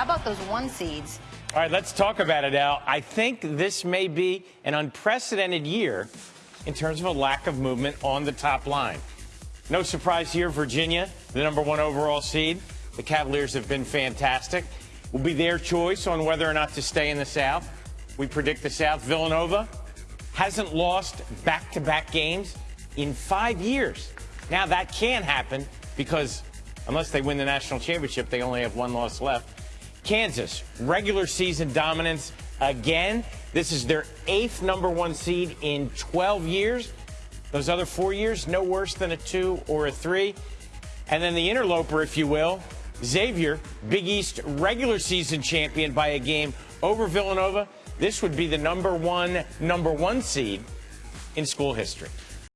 How about those one seeds? All right, let's talk about it, Al. I think this may be an unprecedented year in terms of a lack of movement on the top line. No surprise here, Virginia, the number one overall seed. The Cavaliers have been fantastic. Will be their choice on whether or not to stay in the South. We predict the South. Villanova hasn't lost back to back games in five years. Now, that can happen because unless they win the national championship, they only have one loss left. Kansas, regular season dominance again. This is their eighth number one seed in 12 years. Those other four years, no worse than a two or a three. And then the interloper, if you will, Xavier, Big East regular season champion by a game over Villanova. This would be the number one, number one seed in school history.